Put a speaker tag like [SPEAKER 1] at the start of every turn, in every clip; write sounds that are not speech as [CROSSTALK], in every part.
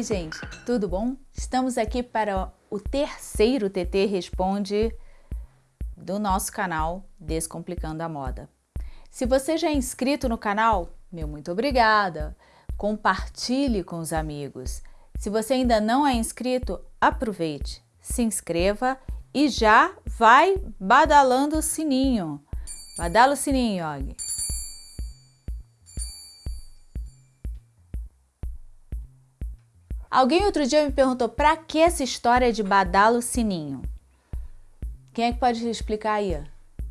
[SPEAKER 1] Oi gente, tudo bom? Estamos aqui para o terceiro TT Responde do nosso canal Descomplicando a Moda. Se você já é inscrito no canal, meu muito obrigada! Compartilhe com os amigos. Se você ainda não é inscrito, aproveite, se inscreva e já vai badalando o sininho. Badala o sininho, Og. Alguém outro dia me perguntou para que essa história de badalo sininho? Quem é que pode explicar aí?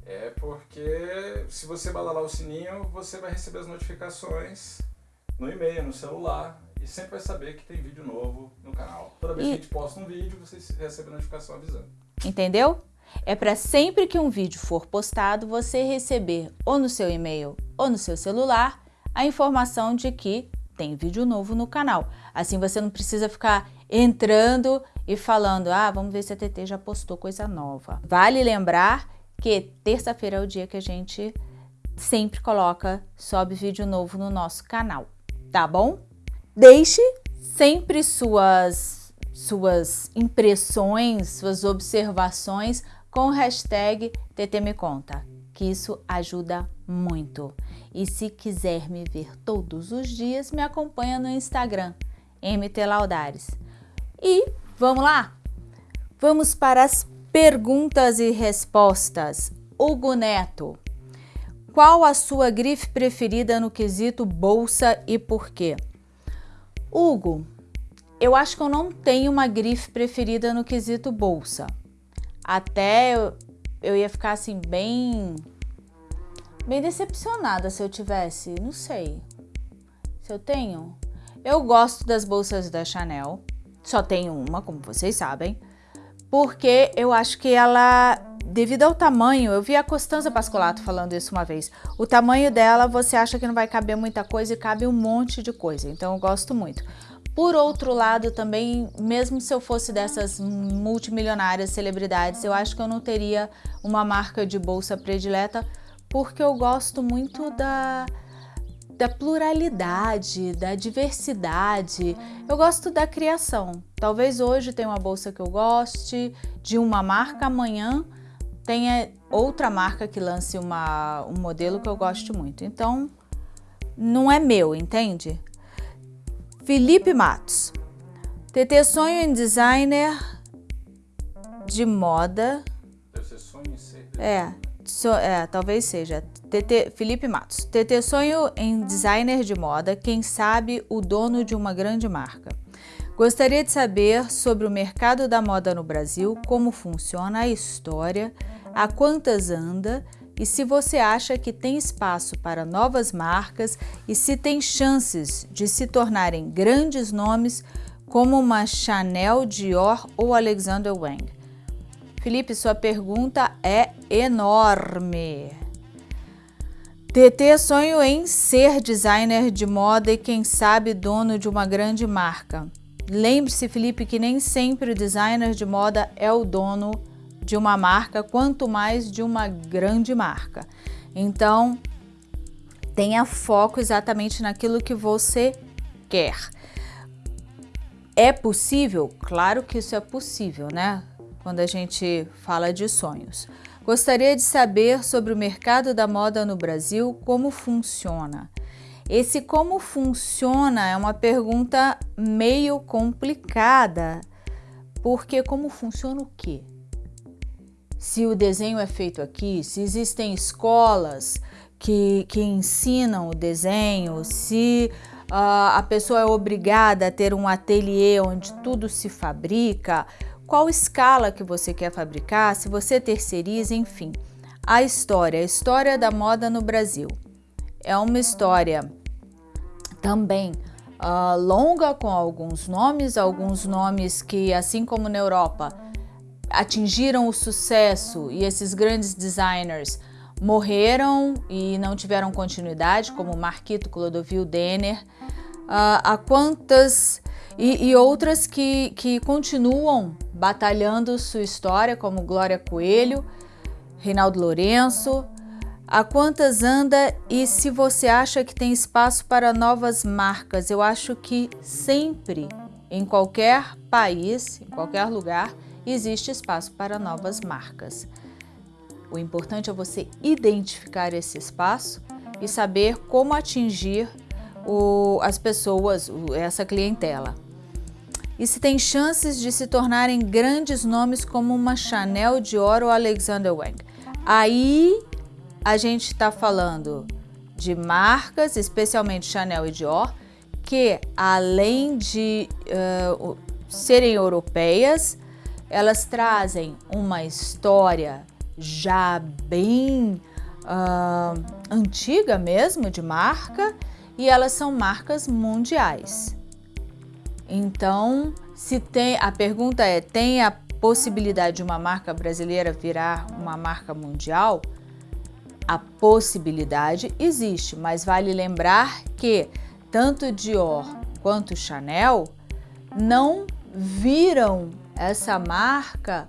[SPEAKER 2] É porque se você badalar o sininho, você vai receber as notificações no e-mail, no celular e sempre vai saber que tem vídeo novo no canal. Toda vez e... que a gente posta um vídeo, você recebe a notificação avisando.
[SPEAKER 1] Entendeu? É para sempre que um vídeo for postado, você receber ou no seu e-mail ou no seu celular a informação de que tem vídeo novo no canal. Assim você não precisa ficar entrando e falando, ah, vamos ver se a TT já postou coisa nova. Vale lembrar que terça-feira é o dia que a gente sempre coloca, sobe vídeo novo no nosso canal, tá bom? Deixe sempre suas, suas impressões, suas observações com o hashtag TT Me Conta que isso ajuda muito. E se quiser me ver todos os dias, me acompanha no Instagram, MT Laudares. E vamos lá? Vamos para as perguntas e respostas. Hugo Neto, qual a sua grife preferida no quesito bolsa e por quê? Hugo, eu acho que eu não tenho uma grife preferida no quesito bolsa. Até eu ia ficar assim bem bem decepcionada se eu tivesse, não sei. Se eu tenho. Eu gosto das bolsas da Chanel. Só tenho uma, como vocês sabem. Porque eu acho que ela, devido ao tamanho, eu vi a Costanza Pascolato falando isso uma vez. O tamanho dela, você acha que não vai caber muita coisa e cabe um monte de coisa. Então eu gosto muito. Por outro lado, também, mesmo se eu fosse dessas multimilionárias celebridades, eu acho que eu não teria uma marca de bolsa predileta, porque eu gosto muito da, da pluralidade, da diversidade. Eu gosto da criação. Talvez hoje tenha uma bolsa que eu goste, de uma marca, amanhã tenha outra marca que lance uma, um modelo que eu goste muito. Então, não é meu, entende? Felipe Matos. TT sonho em designer de moda.
[SPEAKER 2] Deve ser sonho em ser.
[SPEAKER 1] É, so, é talvez seja. TT, Felipe Matos. TT sonho em designer de moda, quem sabe o dono de uma grande marca. Gostaria de saber sobre o mercado da moda no Brasil, como funciona a história, a quantas anda e se você acha que tem espaço para novas marcas e se tem chances de se tornarem grandes nomes como uma Chanel, Dior ou Alexander Wang. Felipe, sua pergunta é enorme. TT sonho em ser designer de moda e quem sabe dono de uma grande marca. Lembre-se, Felipe, que nem sempre o designer de moda é o dono de uma marca, quanto mais de uma grande marca. Então, tenha foco exatamente naquilo que você quer. É possível? Claro que isso é possível, né? Quando a gente fala de sonhos. Gostaria de saber sobre o mercado da moda no Brasil, como funciona. Esse como funciona é uma pergunta meio complicada, porque como funciona o quê? se o desenho é feito aqui, se existem escolas que, que ensinam o desenho, se uh, a pessoa é obrigada a ter um ateliê onde tudo se fabrica, qual escala que você quer fabricar, se você terceiriza, enfim. A história, a história da moda no Brasil. É uma história também uh, longa, com alguns nomes, alguns nomes que, assim como na Europa, atingiram o sucesso e esses grandes designers morreram e não tiveram continuidade, como Marquito Clodovil Denner, uh, a quantas e, e, outras que, que continuam batalhando sua história, como Glória Coelho, Reinaldo Lourenço, a quantas anda e se você acha que tem espaço para novas marcas, eu acho que sempre em qualquer país, em qualquer lugar, existe espaço para novas marcas. O importante é você identificar esse espaço e saber como atingir o, as pessoas, essa clientela. E se tem chances de se tornarem grandes nomes como uma Chanel, Dior ou Alexander Wang. Aí a gente está falando de marcas, especialmente Chanel e Dior, que além de uh, serem europeias, elas trazem uma história já bem uh, antiga mesmo de marca e elas são marcas mundiais. Então, se tem, a pergunta é, tem a possibilidade de uma marca brasileira virar uma marca mundial? A possibilidade existe, mas vale lembrar que tanto Dior quanto Chanel não viram essa marca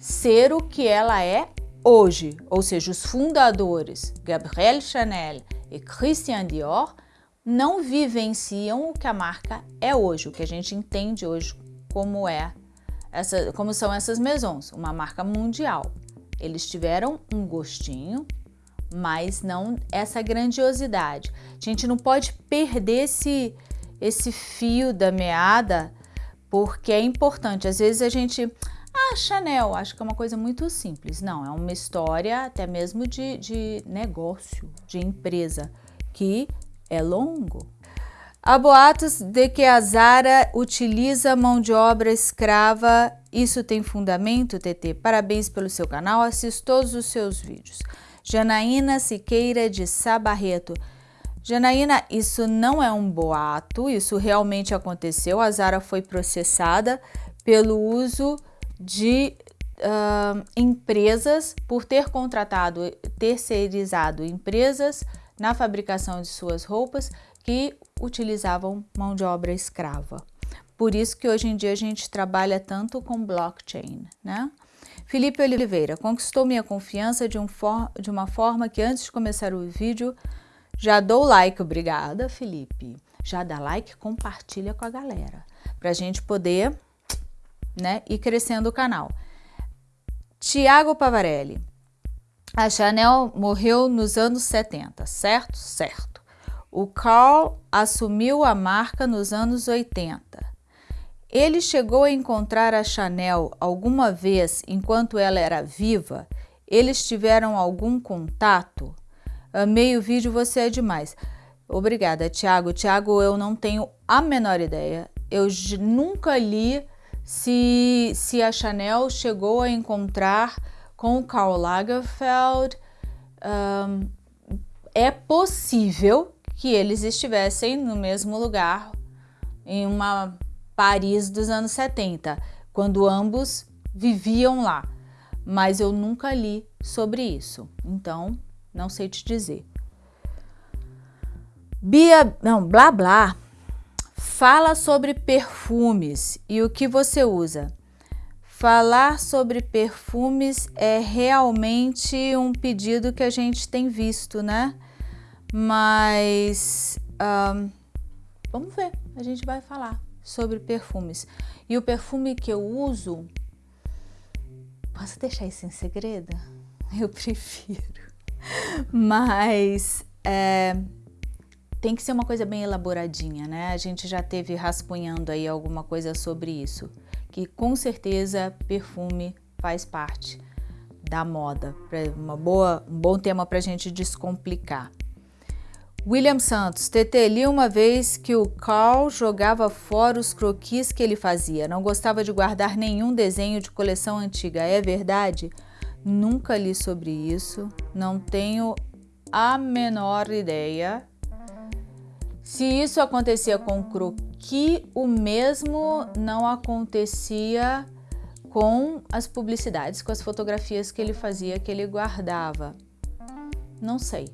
[SPEAKER 1] ser o que ela é hoje, ou seja, os fundadores Gabriel Chanel e Christian Dior não vivenciam o que a marca é hoje, o que a gente entende hoje como é essa, como são essas maisons, uma marca mundial. Eles tiveram um gostinho, mas não essa grandiosidade. A gente não pode perder esse, esse fio da meada, porque é importante. Às vezes a gente, ah, Chanel, acho que é uma coisa muito simples. Não, é uma história até mesmo de, de negócio, de empresa, que é longo. Há boatos de que a Zara utiliza mão de obra escrava. Isso tem fundamento, TT? Parabéns pelo seu canal, assisto todos os seus vídeos. Janaína Siqueira de Sabarreto. Janaína, isso não é um boato, isso realmente aconteceu. A Zara foi processada pelo uso de uh, empresas, por ter contratado, terceirizado empresas na fabricação de suas roupas que utilizavam mão de obra escrava. Por isso que hoje em dia a gente trabalha tanto com blockchain, né? Felipe Oliveira, conquistou minha confiança de, um de uma forma que antes de começar o vídeo, já dou like, obrigada Felipe. Já dá like, compartilha com a galera, para a gente poder né, ir crescendo o canal. Tiago Pavarelli, a Chanel morreu nos anos 70, certo? Certo. O Carl assumiu a marca nos anos 80. Ele chegou a encontrar a Chanel alguma vez enquanto ela era viva? Eles tiveram algum contato? Amei o vídeo, você é demais. Obrigada, Tiago. Tiago, eu não tenho a menor ideia. Eu nunca li se, se a Chanel chegou a encontrar com Karl Lagerfeld, um, é possível que eles estivessem no mesmo lugar em uma Paris dos anos 70, quando ambos viviam lá. Mas eu nunca li sobre isso, então não sei te dizer. Bia, não, blá blá, fala sobre perfumes e o que você usa. Falar sobre perfumes é realmente um pedido que a gente tem visto, né? Mas um, vamos ver, a gente vai falar sobre perfumes. E o perfume que eu uso, posso deixar isso em segredo? [LAUGHS] Eu prefiro. Mas é, tem que ser uma coisa bem elaboradinha, né? A gente já teve rascunhando aí alguma coisa sobre isso que com certeza perfume faz parte da moda. Uma boa, um bom tema para a gente descomplicar. William Santos, TT, li uma vez que o Carl jogava fora os croquis que ele fazia. Não gostava de guardar nenhum desenho de coleção antiga. É verdade? Nunca li sobre isso. Não tenho a menor ideia. Se isso acontecia com croquis, que o mesmo não acontecia com as publicidades, com as fotografias que ele fazia, que ele guardava. Não sei,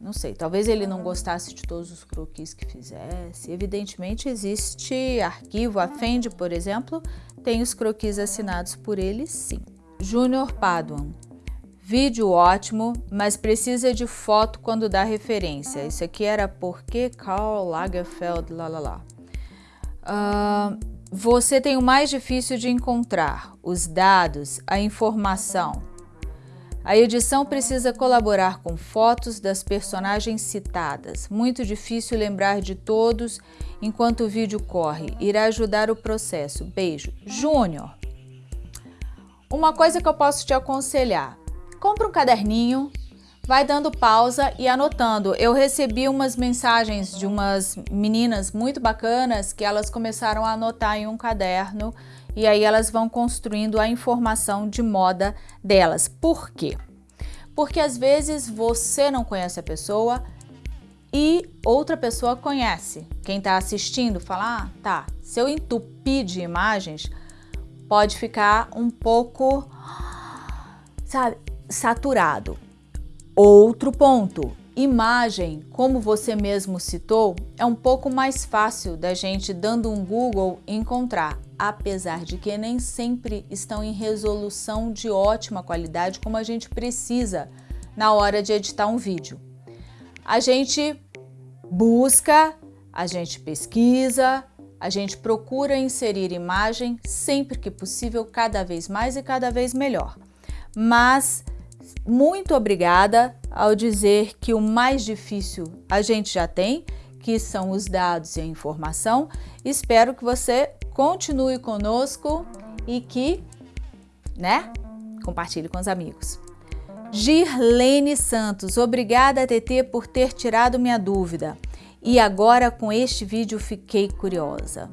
[SPEAKER 1] não sei. Talvez ele não gostasse de todos os croquis que fizesse. Evidentemente existe arquivo, a Fendi, por exemplo, tem os croquis assinados por ele, sim. Júnior Paduan. Vídeo ótimo, mas precisa de foto quando dá referência. Isso aqui era porque Karl Lagerfeld, lá lá lá. Uh, você tem o mais difícil de encontrar, os dados, a informação. A edição precisa colaborar com fotos das personagens citadas. Muito difícil lembrar de todos enquanto o vídeo corre. Irá ajudar o processo. Beijo. Júnior. Uma coisa que eu posso te aconselhar. Compre um caderninho, vai dando pausa e anotando. Eu recebi umas mensagens de umas meninas muito bacanas que elas começaram a anotar em um caderno e aí elas vão construindo a informação de moda delas. Por quê? Porque às vezes você não conhece a pessoa e outra pessoa conhece. Quem está assistindo fala, ah, tá, se eu entupir de imagens, pode ficar um pouco, sabe, saturado. Outro ponto, Imagem, como você mesmo citou, é um pouco mais fácil da gente, dando um Google, encontrar, apesar de que nem sempre estão em resolução de ótima qualidade como a gente precisa na hora de editar um vídeo. A gente busca, a gente pesquisa, a gente procura inserir imagem sempre que possível, cada vez mais e cada vez melhor. Mas muito obrigada ao dizer que o mais difícil a gente já tem, que são os dados e a informação. Espero que você continue conosco e que, né, compartilhe com os amigos. Girlene Santos, obrigada TT por ter tirado minha dúvida. E agora com este vídeo fiquei curiosa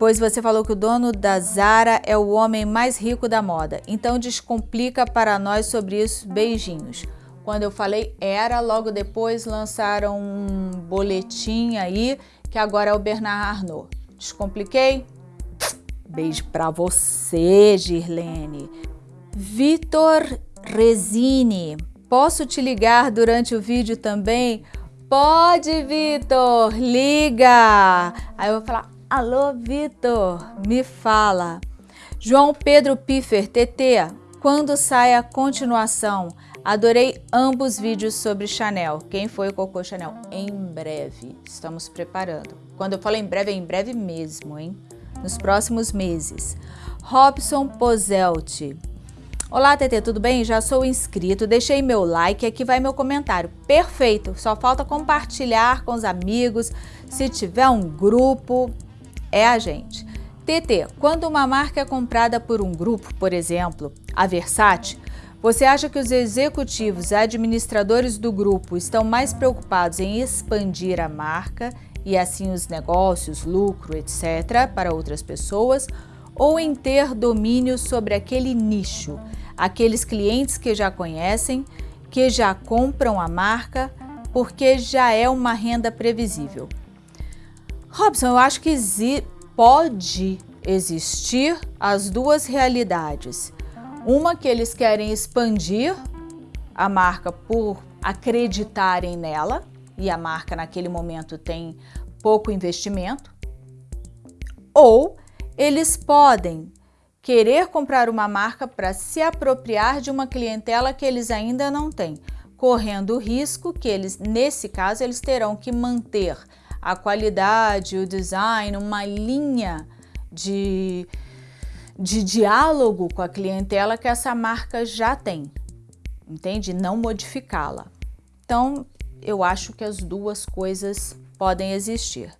[SPEAKER 1] pois você falou que o dono da Zara é o homem mais rico da moda. Então descomplica para nós sobre isso. Beijinhos. Quando eu falei era, logo depois lançaram um boletim aí, que agora é o Bernard Arnault. Descompliquei? Beijo para você, Girlene. Vitor Resini, posso te ligar durante o vídeo também? Pode, Vitor, liga! Aí eu vou falar, Alô, Vitor, me fala. João Pedro Piffer, TT, quando sai a continuação? Adorei ambos vídeos sobre Chanel. Quem foi o Cocô Chanel? Em breve, estamos preparando. Quando eu falo em breve, é em breve mesmo, hein? Nos próximos meses. Robson Pozelti. Olá, TT, tudo bem? Já sou inscrito, deixei meu like, aqui vai meu comentário. Perfeito, só falta compartilhar com os amigos, se tiver um grupo, é a gente. TT, quando uma marca é comprada por um grupo, por exemplo, a Versace, você acha que os executivos administradores do grupo estão mais preocupados em expandir a marca e assim os negócios, lucro, etc., para outras pessoas, ou em ter domínio sobre aquele nicho, aqueles clientes que já conhecem, que já compram a marca, porque já é uma renda previsível? Robson, eu acho que pode existir as duas realidades. Uma que eles querem expandir a marca por acreditarem nela e a marca naquele momento tem pouco investimento. Ou eles podem querer comprar uma marca para se apropriar de uma clientela que eles ainda não têm, correndo o risco que eles, nesse caso, eles terão que manter a qualidade, o design, uma linha de, de diálogo com a clientela que essa marca já tem, entende? Não modificá-la. Então, eu acho que as duas coisas podem existir.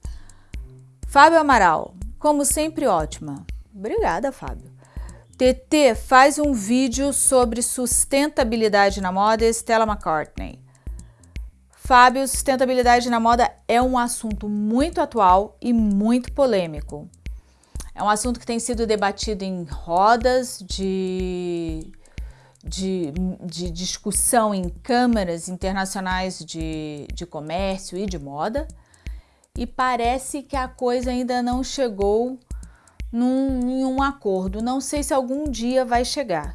[SPEAKER 1] Fábio Amaral, como sempre ótima. Obrigada, Fábio. TT faz um vídeo sobre sustentabilidade na moda Stella McCartney. Fábio, sustentabilidade na moda é um assunto muito atual e muito polêmico. É um assunto que tem sido debatido em rodas de, de, de discussão em câmaras internacionais de, de comércio e de moda. E parece que a coisa ainda não chegou num, em um acordo. Não sei se algum dia vai chegar,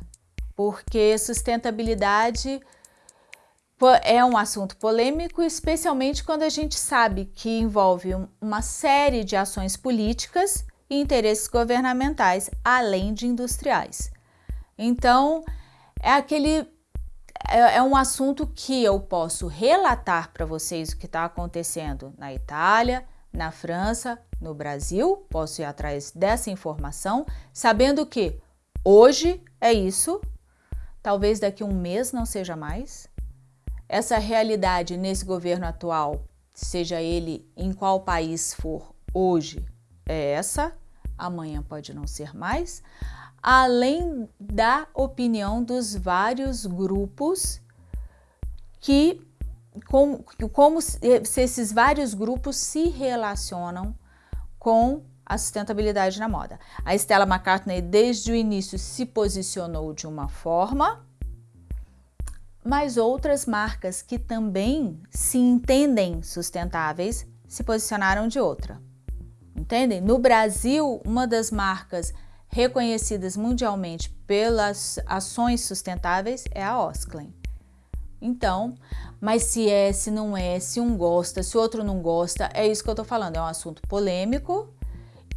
[SPEAKER 1] porque sustentabilidade é um assunto polêmico, especialmente quando a gente sabe que envolve uma série de ações políticas e interesses governamentais, além de industriais. Então, é aquele é, é um assunto que eu posso relatar para vocês o que está acontecendo na Itália, na França, no Brasil, posso ir atrás dessa informação, sabendo que hoje é isso, talvez daqui a um mês não seja mais. Essa realidade nesse governo atual, seja ele em qual país for hoje, é essa, amanhã pode não ser mais, além da opinião dos vários grupos que como, como se esses vários grupos se relacionam com a sustentabilidade na moda. A Stella McCartney desde o início se posicionou de uma forma, mas outras marcas que também se entendem sustentáveis se posicionaram de outra. Entendem? No Brasil, uma das marcas reconhecidas mundialmente pelas ações sustentáveis é a Osklen. Então, mas se é, se não é, se um gosta, se o outro não gosta, é isso que eu tô falando. É um assunto polêmico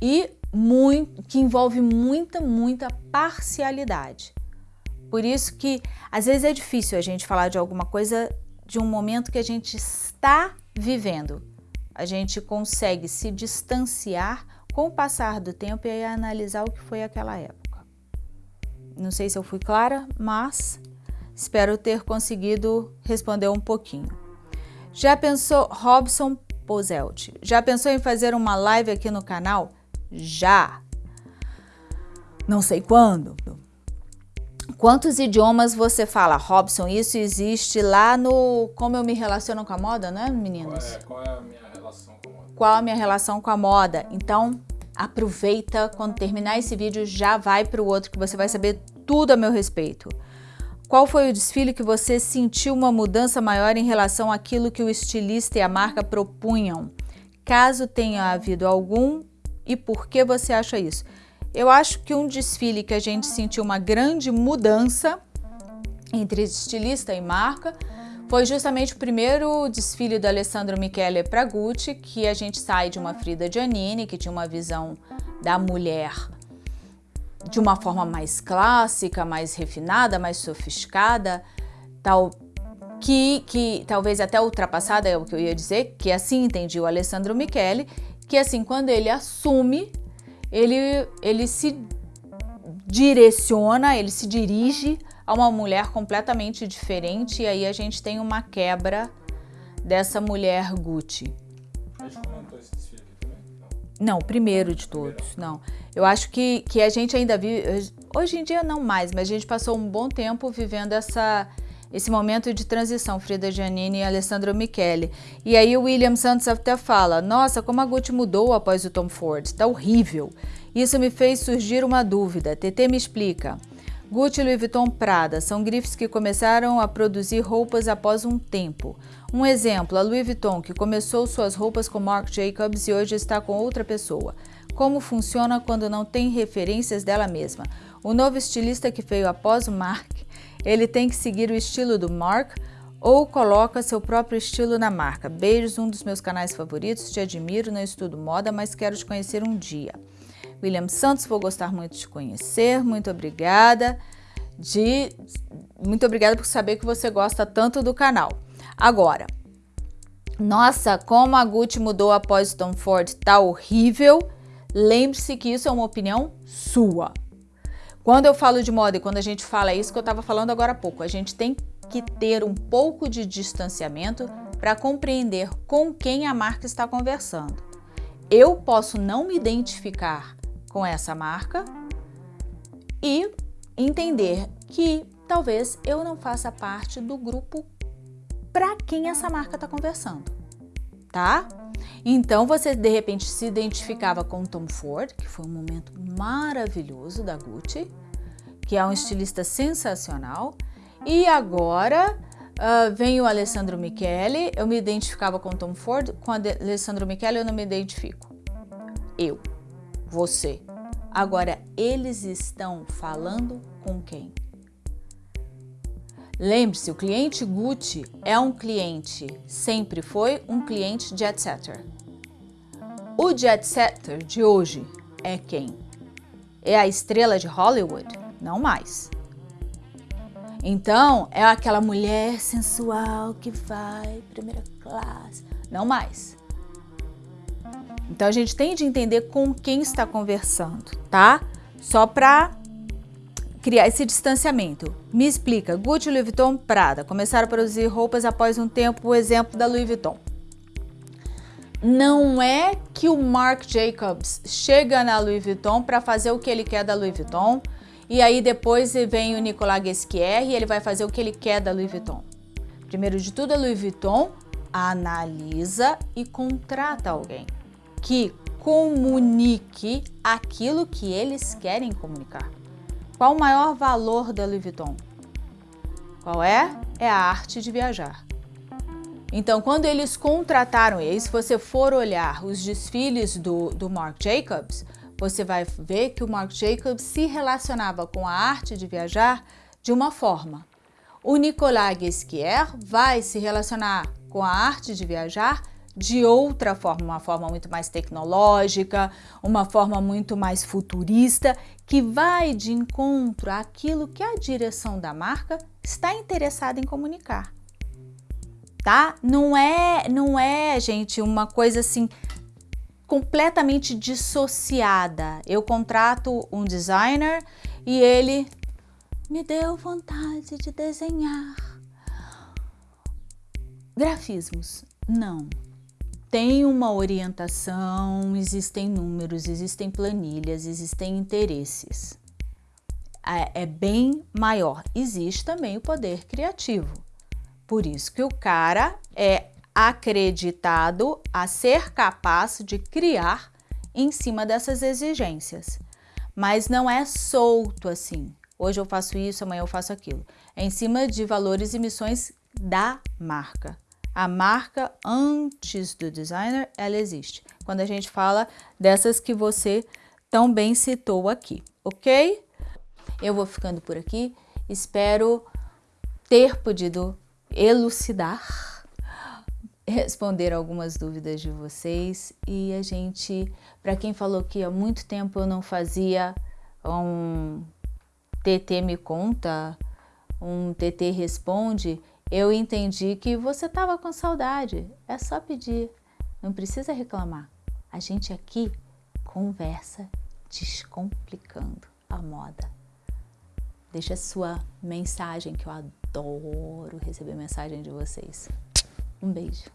[SPEAKER 1] e muito, que envolve muita, muita parcialidade. Por isso que às vezes é difícil a gente falar de alguma coisa de um momento que a gente está vivendo. A gente consegue se distanciar com o passar do tempo e analisar o que foi aquela época. Não sei se eu fui clara, mas Espero ter conseguido responder um pouquinho. Já pensou, Robson Pozelt, já pensou em fazer uma live aqui no canal? Já! Não sei quando. Quantos idiomas você fala? Robson, isso existe lá no Como Eu Me Relaciono com a Moda, não é, meninos?
[SPEAKER 2] Qual é, qual é a minha relação com a moda?
[SPEAKER 1] Qual a minha relação com a moda? Então, aproveita, quando terminar esse vídeo, já vai para o outro que você vai saber tudo a meu respeito. Qual foi o desfile que você sentiu uma mudança maior em relação àquilo que o estilista e a marca propunham? Caso tenha havido algum, e por que você acha isso? Eu acho que um desfile que a gente sentiu uma grande mudança entre estilista e marca foi justamente o primeiro desfile do Alessandro Michele para Gucci, que a gente sai de uma Frida Giannini, que tinha uma visão da mulher de uma forma mais clássica, mais refinada, mais sofisticada, tal que, que talvez até ultrapassada é o que eu ia dizer, que assim entendi o Alessandro Michele, que assim quando ele assume, ele, ele se direciona, ele se dirige a uma mulher completamente diferente e aí a gente tem uma quebra dessa mulher Gucci.
[SPEAKER 2] A gente comentou esse desfile aqui também?
[SPEAKER 1] Não, não o primeiro de todos, não. Eu acho que, que a gente ainda vive, hoje em dia não mais, mas a gente passou um bom tempo vivendo essa, esse momento de transição, Frida Giannini e Alessandro Michele. E aí o William Santos até fala, nossa, como a Gucci mudou após o Tom Ford, tá horrível. Isso me fez surgir uma dúvida, TT me explica. Gucci e Louis Vuitton Prada são grifes que começaram a produzir roupas após um tempo. Um exemplo, a Louis Vuitton, que começou suas roupas com Marc Jacobs e hoje está com outra pessoa como funciona quando não tem referências dela mesma. O novo estilista que veio após o Mark, ele tem que seguir o estilo do Mark ou coloca seu próprio estilo na marca. Beijos, um dos meus canais favoritos, te admiro, não estudo moda, mas quero te conhecer um dia. William Santos, vou gostar muito de te conhecer, muito obrigada. De, muito obrigada por saber que você gosta tanto do canal. Agora, nossa, como a Gucci mudou após o Tom Ford, tá horrível. Lembre-se que isso é uma opinião sua. Quando eu falo de moda e quando a gente fala isso que eu estava falando agora há pouco, a gente tem que ter um pouco de distanciamento para compreender com quem a marca está conversando. Eu posso não me identificar com essa marca e entender que talvez eu não faça parte do grupo para quem essa marca está conversando, tá? Então você de repente se identificava com Tom Ford, que foi um momento maravilhoso da Gucci, que é um estilista sensacional. E agora uh, vem o Alessandro Michele, eu me identificava com Tom Ford, com Alessandro Michele eu não me identifico. Eu, você. Agora eles estão falando com quem? Lembre-se, o cliente Gucci é um cliente, sempre foi um cliente jet setter. O jet setter de hoje é quem? É a estrela de Hollywood? Não mais. Então, é aquela mulher sensual que vai primeira classe? Não mais. Então a gente tem de entender com quem está conversando, tá? Só para criar esse distanciamento. Me explica, Gucci, Louis Vuitton, Prada começaram a produzir roupas após um tempo, o exemplo da Louis Vuitton. Não é que o Marc Jacobs chega na Louis Vuitton para fazer o que ele quer da Louis Vuitton e aí depois vem o Nicolas Guesquier e ele vai fazer o que ele quer da Louis Vuitton. Primeiro de tudo, a Louis Vuitton analisa e contrata alguém que comunique aquilo que eles querem comunicar. Qual o maior valor da Louis Vuitton? Qual é? É a arte de viajar. Então, quando eles contrataram, e se você for olhar os desfiles do, do Marc Jacobs, você vai ver que o Marc Jacobs se relacionava com a arte de viajar de uma forma. O Nicolas Guesquier vai se relacionar com a arte de viajar de outra forma, uma forma muito mais tecnológica, uma forma muito mais futurista, que vai de encontro àquilo que a direção da marca está interessada em comunicar. Tá? Não é, não é, gente, uma coisa assim completamente dissociada. Eu contrato um designer e ele me deu vontade de desenhar grafismos. Não. Tem uma orientação, existem números, existem planilhas, existem interesses. É, é bem maior. Existe também o poder criativo. Por isso que o cara é acreditado a ser capaz de criar em cima dessas exigências. Mas não é solto assim. Hoje eu faço isso, amanhã eu faço aquilo. É em cima de valores e missões da marca. A marca antes do designer, ela existe. Quando a gente fala dessas que você tão bem citou aqui, ok? Eu vou ficando por aqui. Espero ter podido elucidar, responder algumas dúvidas de vocês e a gente, para quem falou que há muito tempo eu não fazia um TT me conta, um TT responde, eu entendi que você estava com saudade. É só pedir, não precisa reclamar. A gente aqui conversa descomplicando a moda. Deixa sua mensagem, que eu adoro receber mensagem de vocês. Um beijo.